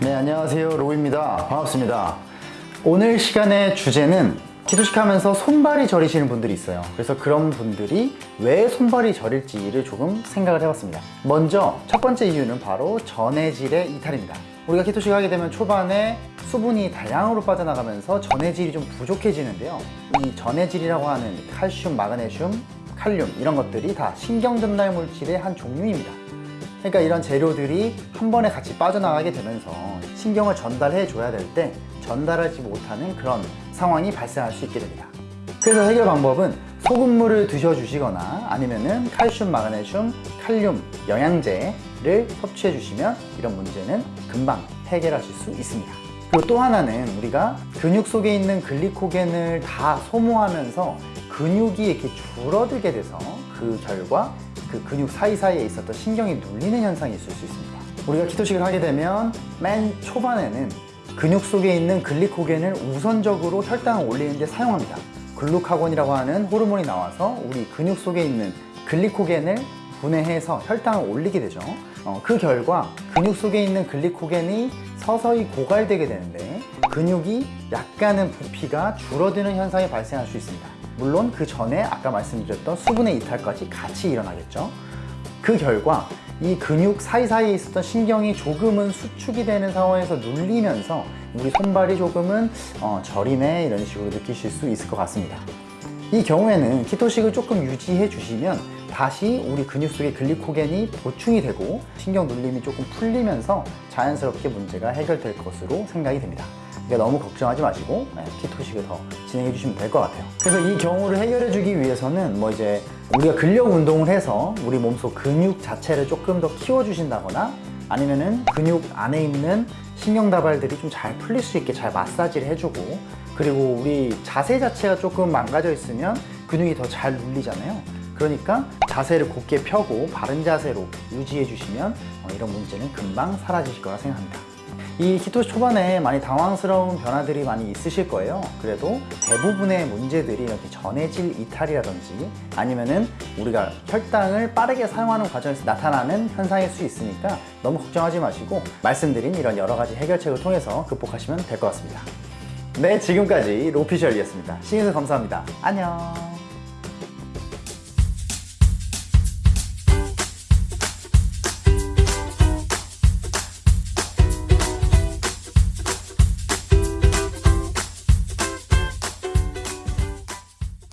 네 안녕하세요. 로우입니다. 반갑습니다. 오늘 시간의 주제는 기도식 하면서 손발이 저리시는 분들이 있어요. 그래서 그런 분들이 왜 손발이 저릴지를 조금 생각을 해봤습니다. 먼저 첫 번째 이유는 바로 전해질의 이탈입니다. 우리가 키토식 하게 되면 초반에 수분이 다량으로 빠져나가면서 전해질이 좀 부족해지는데요. 이 전해질이라고 하는 칼슘, 마그네슘, 칼륨 이런 것들이 다 신경 전달 물질의 한 종류입니다. 그러니까 이런 재료들이 한 번에 같이 빠져나가게 되면서 신경을 전달해 줘야 될 때 전달하지 못하는 그런 상황이 발생할 수 있게 됩니다. 그래서 해결 방법은 소금물을 드셔주시거나 아니면은 칼슘, 마그네슘, 칼륨, 영양제를 섭취해 주시면 이런 문제는 금방 해결하실 수 있습니다 그리고 또 하나는 우리가 근육 속에 있는 글리코겐을 다 소모하면서 근육이 이렇게 줄어들게 돼서 그 결과 그 근육 사이사이에 있었던 신경이 눌리는 현상이 있을 수 있습니다. 우리가 키토식을 하게 되면 맨 초반에는 근육 속에 있는 글리코겐을 우선적으로 혈당을 올리는 데 사용합니다. 글루카곤이라고 하는 호르몬이 나와서 우리 근육 속에 있는 글리코겐을 분해해서 혈당을 올리게 되죠. 어, 그 결과 근육 속에 있는 글리코겐이 서서히 고갈되게 되는데 근육이 약간은 부피가 줄어드는 현상이 발생할 수 있습니다. 물론 그 전에 아까 말씀드렸던 수분의 이탈까지 같이 일어나겠죠. 그 결과 이 근육 사이사이에 있었던 신경이 조금은 수축이 되는 상황에서 눌리면서 우리 손발이 조금은 어, 저리네 이런 식으로 느끼실 수 있을 것 같습니다 이 경우에는 키토식을 조금 유지해 주시면 다시 우리 근육 속에 글리코겐이 보충이 되고 신경 눌림이 조금 풀리면서 자연스럽게 문제가 해결될 것으로 생각이 됩니다. 그러니까 너무 걱정하지 마시고 네, 키토식을 더 진행해 주시면 될 것 같아요. 그래서 이 경우를 해결해 주기 위해서는 뭐 이제 우리가 근력 운동을 해서 우리 몸속 근육 자체를 조금 더 키워 주신다거나 아니면은 근육 안에 있는 신경 다발들이 좀 잘 풀릴 수 있게 잘 마사지를 해주고 그리고 우리 자세 자체가 조금 망가져 있으면 근육이 더 잘 눌리잖아요. 그러니까 자세를 곧게 펴고 바른 자세로 유지해 주시면 어, 이런 문제는 금방 사라지실 거라 생각합니다 이 키토 초반에 많이 당황스러운 변화들이 많이 있으실 거예요. 그래도 대부분의 문제들이 이렇게 전해질 이탈이라든지 아니면은 우리가 혈당을 빠르게 사용하는 과정에서 나타나는 현상일 수 있으니까 너무 걱정하지 마시고 말씀드린 이런 여러 가지 해결책을 통해서 극복하시면 될 것 같습니다. 네 지금까지 로피셜이었습니다. 시청해주셔서 감사합니다. 안녕